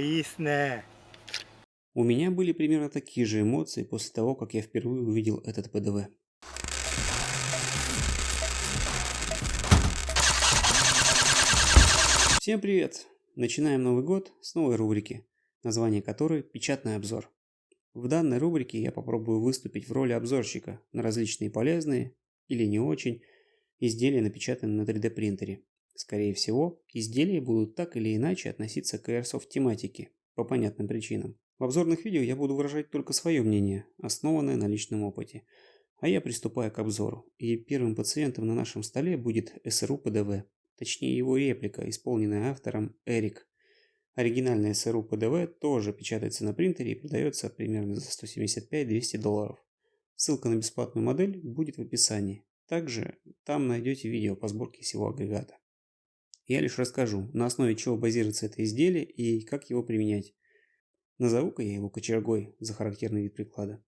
いいっすね。 У меня были примерно такие же эмоции после того, как я впервые увидел этот ПДВ. Всем привет! Начинаем Новый год с новой рубрики, название которой «Печатный обзор». В данной рубрике я попробую выступить в роли обзорщика на различные полезные или не очень изделия, напечатанные на 3D принтере. Скорее всего, изделия будут так или иначе относиться к Airsoft тематике, по понятным причинам. В обзорных видео я буду выражать только свое мнение, основанное на личном опыте. А я приступаю к обзору, и первым пациентом на нашем столе будет СРУ ПДВ, точнее его реплика, исполненная автором Эрик. Оригинальная СРУ ПДВ тоже печатается на принтере и продается примерно за 175-200 долларов. Ссылка на бесплатную модель будет в описании. Также там найдете видео по сборке всего агрегата. Я лишь расскажу, на основе чего базируется это изделие и как его применять. Назову-ка я его кочергой за характерный вид приклада.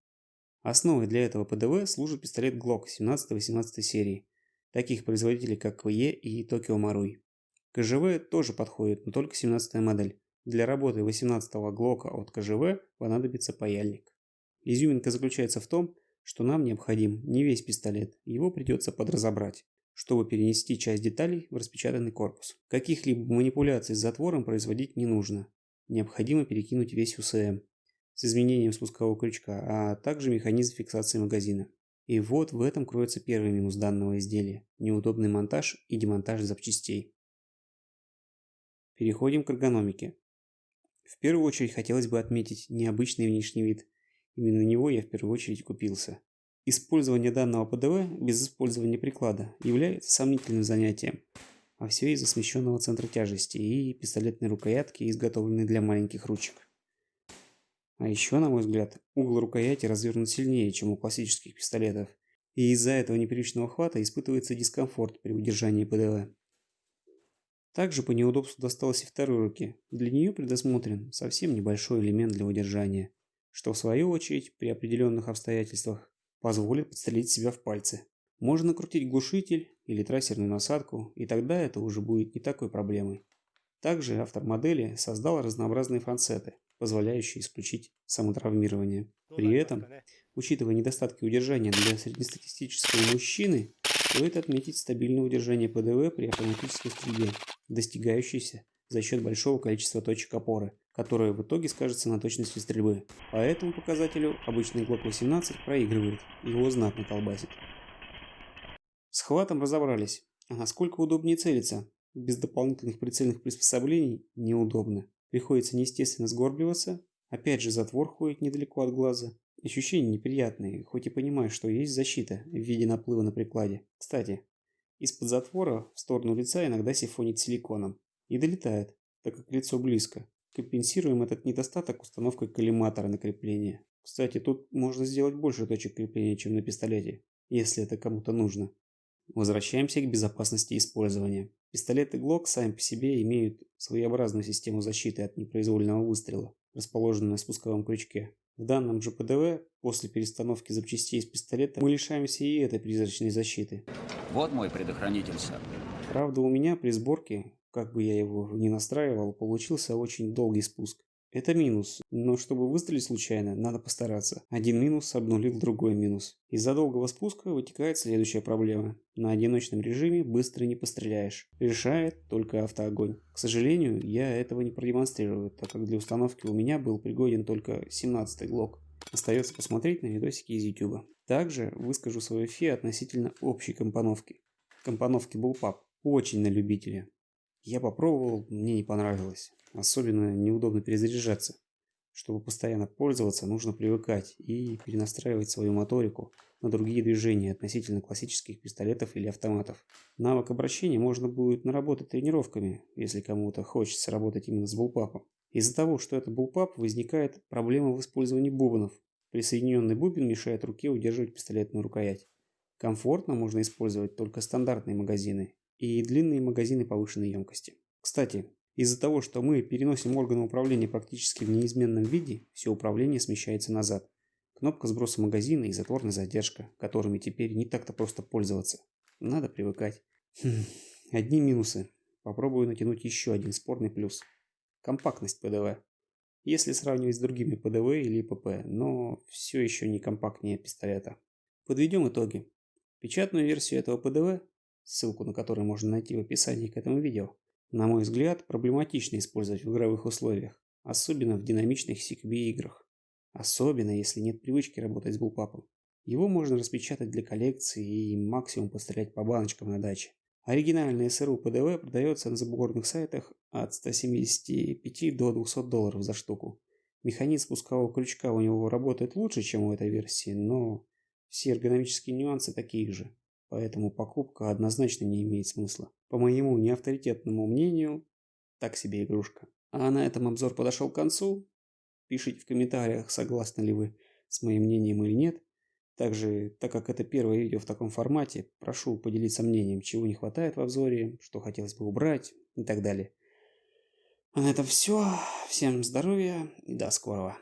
Основой для этого ПДВ служит пистолет Glock 17-18 серии, таких производителей как КВЕ и Tokyo Marui. КЖВ тоже подходит, но только 17 модель. Для работы 18-го Глока от КЖВ понадобится паяльник. Изюминка заключается в том, что нам необходим не весь пистолет, его придется подразобрать, чтобы перенести часть деталей в распечатанный корпус. Каких-либо манипуляций с затвором производить не нужно. Необходимо перекинуть весь УСМ с изменением спускового крючка, а также механизм фиксации магазина. И вот в этом кроется первый минус данного изделия – неудобный монтаж и демонтаж запчастей. Переходим к эргономике. В первую очередь хотелось бы отметить необычный внешний вид. Именно на него я в первую очередь купился. Использование данного ПДВ без использования приклада является сомнительным занятием, а все из-за смещенного центра тяжести и пистолетной рукоятки, изготовленной для маленьких ручек. А еще, на мой взгляд, угол рукояти развернут сильнее, чем у классических пистолетов, и из-за этого непривычного хвата испытывается дискомфорт при удержании ПДВ. Также по неудобству досталось и второй руке. Для нее предусмотрен совсем небольшой элемент для удержания, что в свою очередь при определенных обстоятельствах позволит подстрелить себя в пальцы. Можно накрутить глушитель или трассерную насадку, и тогда это уже будет не такой проблемой. Также автор модели создал разнообразные францеты, позволяющие исключить самотравмирование. При этом, учитывая недостатки удержания для среднестатистического мужчины, стоит отметить стабильное удержание ПДВ при автоматической стрельбе, достигающееся за счет большого количества точек опоры, которое в итоге скажется на точности стрельбы. По этому показателю обычный Glock 18 проигрывает, его знатно колбасит. С хватом разобрались, а насколько удобнее целиться? Без дополнительных прицельных приспособлений неудобно. Приходится неестественно сгорбливаться, опять же затвор ходит недалеко от глаза. Ощущения неприятные, хоть и понимаешь, что есть защита в виде наплыва на прикладе. Кстати, из-под затвора в сторону лица иногда сифонит силиконом. И долетает, так как лицо близко. Компенсируем этот недостаток установкой коллиматора на крепление. Кстати, тут можно сделать больше точек крепления, чем на пистолете, если это кому-то нужно. Возвращаемся к безопасности использования. Пистолеты Glock сами по себе имеют своеобразную систему защиты от непроизвольного выстрела, расположенную на спусковом крючке. В данном же ПДВ, после перестановки запчастей из пистолета, мы лишаемся и этой призрачной защиты. Вот мой предохранитель, сэр. Правда, у меня при сборке, как бы я его ни настраивал, получился очень долгий спуск. Это минус, но чтобы выстрелить случайно, надо постараться. Один минус обнулил другой минус. Из-за долгого спуска вытекает следующая проблема. На одиночном режиме быстро не постреляешь. Решает только автоогонь. К сожалению, я этого не продемонстрирую, так как для установки у меня был пригоден только 17-й глок. Остается посмотреть на видосики из YouTube. Также выскажу свое фи относительно общей компоновки. Компоновки Bullpup. Очень на любителя. Я попробовал, мне не понравилось. Особенно неудобно перезаряжаться. Чтобы постоянно пользоваться, нужно привыкать и перенастраивать свою моторику на другие движения относительно классических пистолетов или автоматов. Навык обращения можно будет наработать тренировками, если кому-то хочется работать именно с булпапом. Из-за того, что это булпап, возникает проблема в использовании бубнов. Присоединенный бубен мешает руке удерживать пистолетную рукоять. Комфортно можно использовать только стандартные магазины и длинные магазины повышенной емкости. Кстати, из-за того, что мы переносим органы управления практически в неизменном виде, все управление смещается назад. Кнопка сброса магазина и затворная задержка, которыми теперь не так-то просто пользоваться. Надо привыкать. Хм, одни минусы. Попробую натянуть еще один спорный плюс. Компактность ПДВ. если сравнивать с другими ПДВ или ПП, но все еще не компактнее пистолета. Подведем итоги. Печатную версию этого ПДВ, ссылку на которую можно найти в описании к этому видео, на мой взгляд, проблематично использовать в игровых условиях, особенно в динамичных CQB играх. Особенно, если нет привычки работать с булпапом. Его можно распечатать для коллекции и максимум пострелять по баночкам на даче. Оригинальный СРУ ПДВ продается на забугорных сайтах от 175 до 200 долларов за штуку. Механизм спускового крючка у него работает лучше, чем у этой версии, но все эргономические нюансы такие же. Поэтому покупка однозначно не имеет смысла. По моему неавторитетному мнению, так себе игрушка. А на этом обзор подошел к концу. Пишите в комментариях, согласны ли вы с моим мнением или нет. Также, так как это первое видео в таком формате, прошу поделиться мнением, чего не хватает в обзоре, что хотелось бы убрать и так далее. А на этом все. Всем здоровья и до скорого.